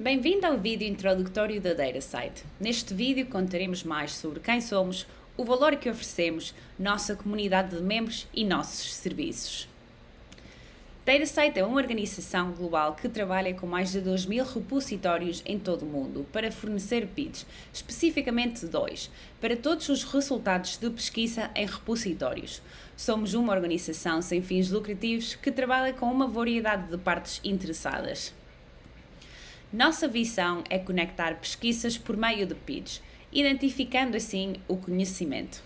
Bem-vindo ao vídeo introdutório da DataSite. Neste vídeo contaremos mais sobre quem somos, o valor que oferecemos, nossa comunidade de membros e nossos serviços. DataSite é uma organização global que trabalha com mais de 2 mil repositórios em todo o mundo para fornecer PIDs, especificamente dois, para todos os resultados de pesquisa em repositórios. Somos uma organização sem fins lucrativos que trabalha com uma variedade de partes interessadas. Nossa visão é conectar pesquisas por meio de PIDs, identificando assim o conhecimento.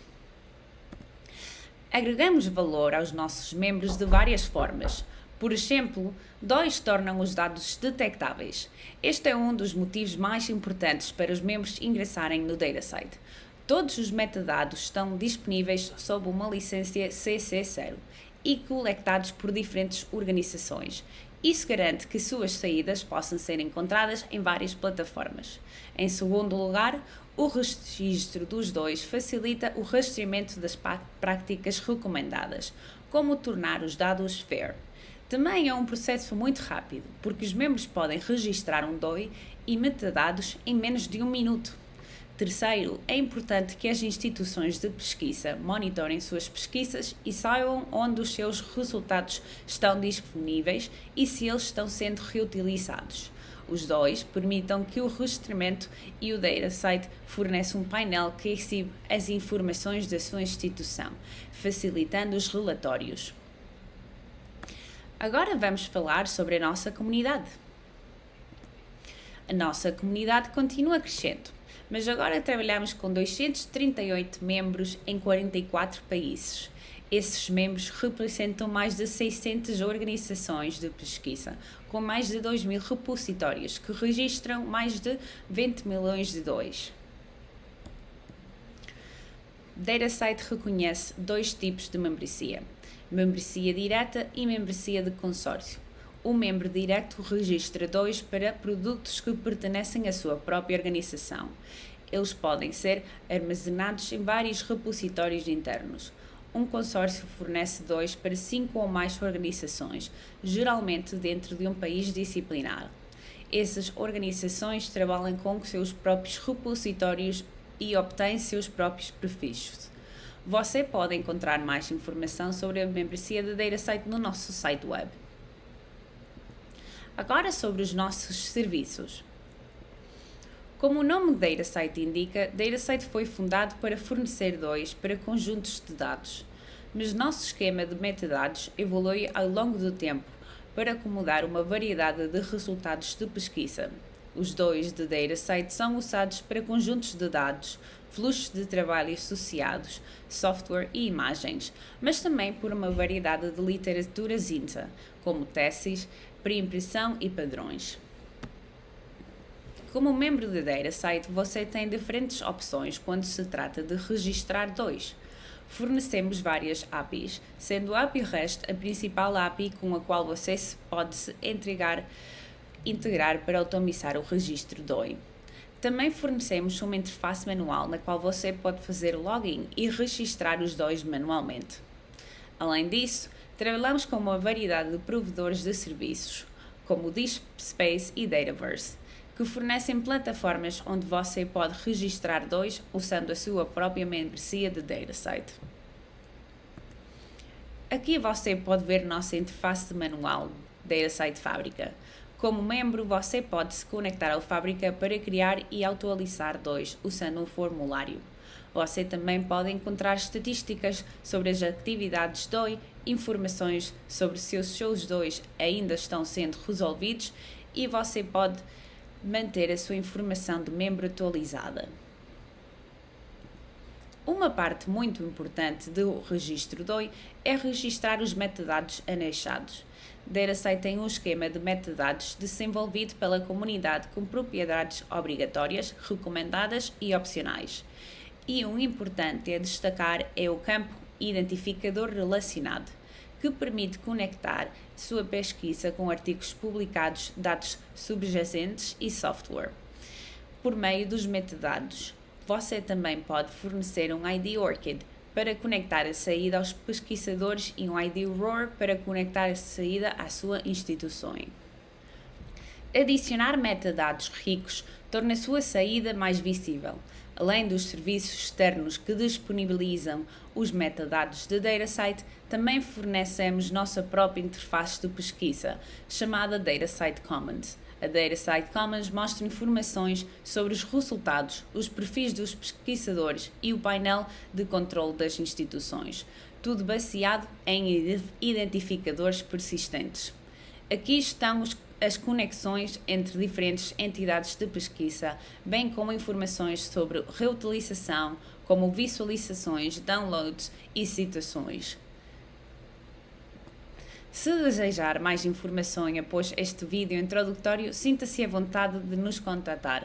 Agregamos valor aos nossos membros de várias formas, por exemplo, dois tornam os dados detectáveis. Este é um dos motivos mais importantes para os membros ingressarem no DataSite. Todos os metadados estão disponíveis sob uma licença CC0 e coletados por diferentes organizações. Isso garante que suas saídas possam ser encontradas em várias plataformas. Em segundo lugar, o registro dos dois facilita o rastreamento das práticas recomendadas, como tornar os dados FAIR. Também é um processo muito rápido, porque os membros podem registrar um DOI e metadados em menos de um minuto. Terceiro, é importante que as instituições de pesquisa monitorem suas pesquisas e saibam onde os seus resultados estão disponíveis e se eles estão sendo reutilizados. Os dois permitam que o registramento e o DataSite forneçam um painel que exibe as informações da sua instituição, facilitando os relatórios. Agora vamos falar sobre a nossa comunidade. A nossa comunidade continua crescendo, mas agora trabalhamos com 238 membros em 44 países. Esses membros representam mais de 600 organizações de pesquisa, com mais de 2 mil repositórios, que registram mais de 20 milhões de DOIs. DataSite reconhece dois tipos de membresia membresia direta e membresia de consórcio. O membro direto registra dois para produtos que pertenecem à sua própria organização. Eles podem ser armazenados em vários repositórios internos. Um consórcio fornece dois para cinco ou mais organizações, geralmente dentro de um país disciplinar. Essas organizações trabalham com seus próprios repositórios e obtêm seus próprios prefixos. Você pode encontrar mais informação sobre a membresia da DataSite no nosso site web. Agora sobre os nossos serviços. Como o nome DataSite indica, DataSite foi fundado para fornecer dois para conjuntos de dados, mas nosso esquema de metadados evolui ao longo do tempo para acomodar uma variedade de resultados de pesquisa. Os dois de DataSite são usados para conjuntos de dados, fluxos de trabalho associados, software e imagens, mas também por uma variedade de literaturas INTA, como teses, pré-impressão e padrões. Como membro da DataSite, você tem diferentes opções quando se trata de registrar dois. Fornecemos várias APIs, sendo a API REST a principal API com a qual você pode se integrar para automatizar o registro DOI. Também fornecemos uma interface manual na qual você pode fazer login e registrar os dois manualmente. Além disso, trabalhamos com uma variedade de provedores de serviços, como o DeepSpace e Dataverse, que fornecem plataformas onde você pode registrar dois usando a sua própria membresia de DataSite. Aqui você pode ver nossa interface manual DataSite Fábrica, como membro, você pode se conectar ao Fábrica para criar e atualizar dois usando um formulário. Você também pode encontrar estatísticas sobre as atividades DOI, informações sobre se os seus DOIs ainda estão sendo resolvidos e você pode manter a sua informação de membro atualizada. Uma parte muito importante do registro DOI é registrar os metadados anexados. DataSite tem um esquema de metadados desenvolvido pela comunidade com propriedades obrigatórias, recomendadas e opcionais. E um importante a destacar é o campo identificador relacionado, que permite conectar sua pesquisa com artigos publicados, dados subjacentes e software. Por meio dos metadados, você também pode fornecer um ID ORCID para conectar a saída aos pesquisadores e um ID ROR para conectar a saída à sua instituição. Adicionar metadados ricos torna a sua saída mais visível. Além dos serviços externos que disponibilizam os metadados de DataSite, também fornecemos nossa própria interface de pesquisa, chamada DataSite Commons. A DataSite Commons mostra informações sobre os resultados, os perfis dos pesquisadores e o painel de controle das instituições, tudo baseado em identificadores persistentes. Aqui estão os as conexões entre diferentes entidades de pesquisa, bem como informações sobre reutilização, como visualizações, downloads e citações. Se desejar mais informação após este vídeo introdutório, sinta-se à vontade de nos contatar.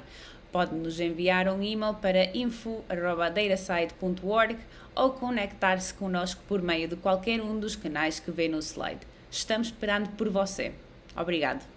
Pode nos enviar um e-mail para info.datasite.org ou conectar-se conosco por meio de qualquer um dos canais que vê no slide. Estamos esperando por você. Obrigado.